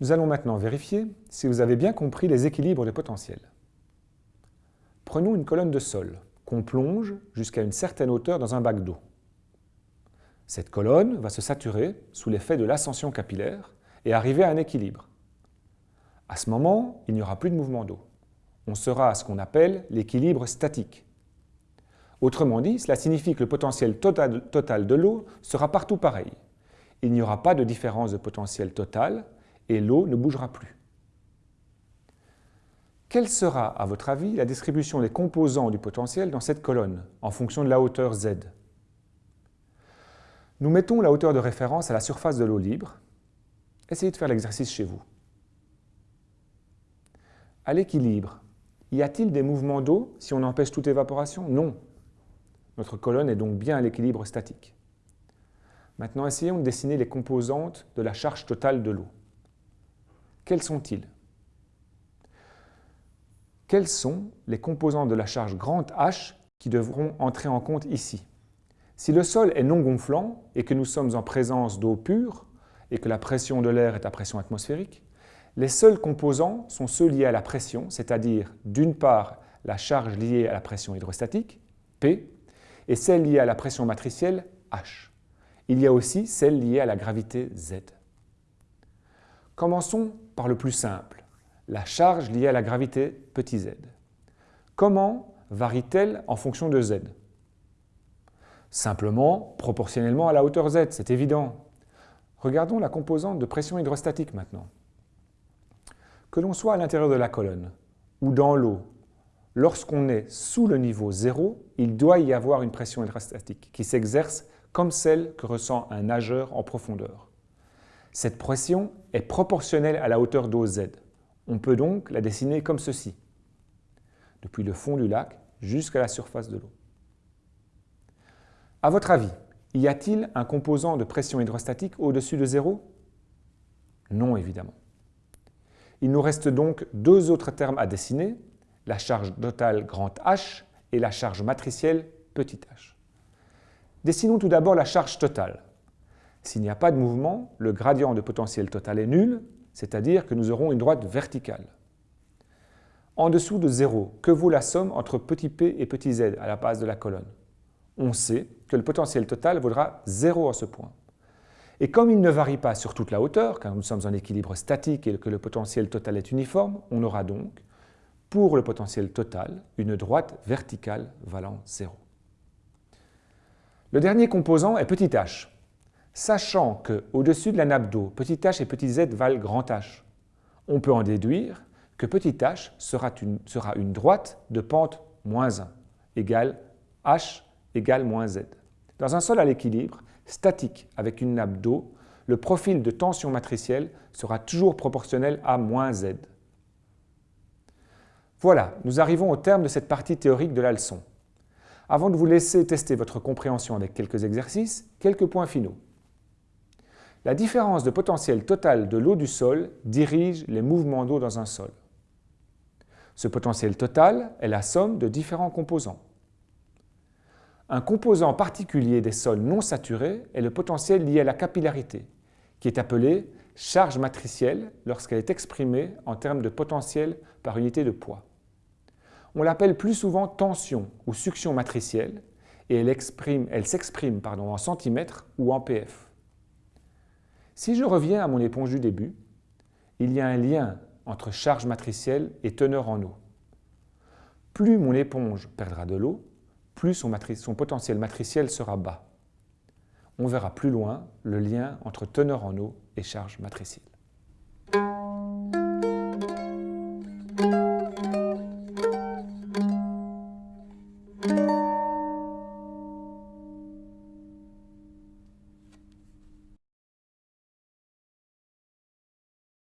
Nous allons maintenant vérifier si vous avez bien compris les équilibres des potentiels. Prenons une colonne de sol qu'on plonge jusqu'à une certaine hauteur dans un bac d'eau. Cette colonne va se saturer sous l'effet de l'ascension capillaire et arriver à un équilibre. À ce moment, il n'y aura plus de mouvement d'eau. On sera à ce qu'on appelle l'équilibre statique. Autrement dit, cela signifie que le potentiel total, total de l'eau sera partout pareil. Il n'y aura pas de différence de potentiel total et l'eau ne bougera plus. Quelle sera, à votre avis, la distribution des composants du potentiel dans cette colonne, en fonction de la hauteur z? Nous mettons la hauteur de référence à la surface de l'eau libre. Essayez de faire l'exercice chez vous. À l'équilibre, y a-t-il des mouvements d'eau si on empêche toute évaporation? Non. Notre colonne est donc bien à l'équilibre statique. Maintenant, essayons de dessiner les composantes de la charge totale de l'eau. Quels sont-ils? Quels sont les composants de la charge grand H qui devront entrer en compte ici? Si le sol est non gonflant et que nous sommes en présence d'eau pure et que la pression de l'air est à pression atmosphérique, les seuls composants sont ceux liés à la pression, c'est-à-dire d'une part la charge liée à la pression hydrostatique, P, et celle liée à la pression matricielle, H. Il y a aussi celle liée à la gravité Z. Commençons le plus simple la charge liée à la gravité petit z. Comment varie-t-elle en fonction de z? Simplement proportionnellement à la hauteur z, c'est évident. Regardons la composante de pression hydrostatique maintenant. Que l'on soit à l'intérieur de la colonne ou dans l'eau, lorsqu'on est sous le niveau zéro, il doit y avoir une pression hydrostatique qui s'exerce comme celle que ressent un nageur en profondeur. Cette pression est proportionnelle à la hauteur d'eau z. On peut donc la dessiner comme ceci, depuis le fond du lac jusqu'à la surface de l'eau. À votre avis, y a-t-il un composant de pression hydrostatique au-dessus de zéro? Non, évidemment. Il nous reste donc deux autres termes à dessiner, la charge totale grand H et la charge matricielle petit h. Dessinons tout d'abord la charge totale. S'il n'y a pas de mouvement, le gradient de potentiel total est nul c'est-à-dire que nous aurons une droite verticale. En dessous de 0, que vaut la somme entre petit p et petit z à la base de la colonne? On sait que le potentiel total vaudra 0 à ce point. Et comme il ne varie pas sur toute la hauteur, car nous sommes en équilibre statique et que le potentiel total est uniforme, on aura donc, pour le potentiel total, une droite verticale valant 0. Le dernier composant est petit h. Sachant qu'au-dessus de la nappe d'eau, petit h et petit z valent grand H, on peut en déduire que petit h sera une, sera une droite de pente moins 1, égale h égale moins z. Dans un sol à l'équilibre, statique avec une nappe d'eau, le profil de tension matricielle sera toujours proportionnel à moins z. Voilà, nous arrivons au terme de cette partie théorique de la leçon. Avant de vous laisser tester votre compréhension avec quelques exercices, quelques points finaux. La différence de potentiel total de l'eau du sol dirige les mouvements d'eau dans un sol. Ce potentiel total est la somme de différents composants. Un composant particulier des sols non saturés est le potentiel lié à la capillarité, qui est appelé charge matricielle lorsqu'elle est exprimée en termes de potentiel par unité de poids. On l'appelle plus souvent tension ou succion matricielle et elle s'exprime en centimètres ou en pf. Si je reviens à mon éponge du début, il y a un lien entre charge matricielle et teneur en eau. Plus mon éponge perdra de l'eau, plus son, potentiel matriciel sera bas. On verra plus loin le lien entre teneur en eau et charge matricielle.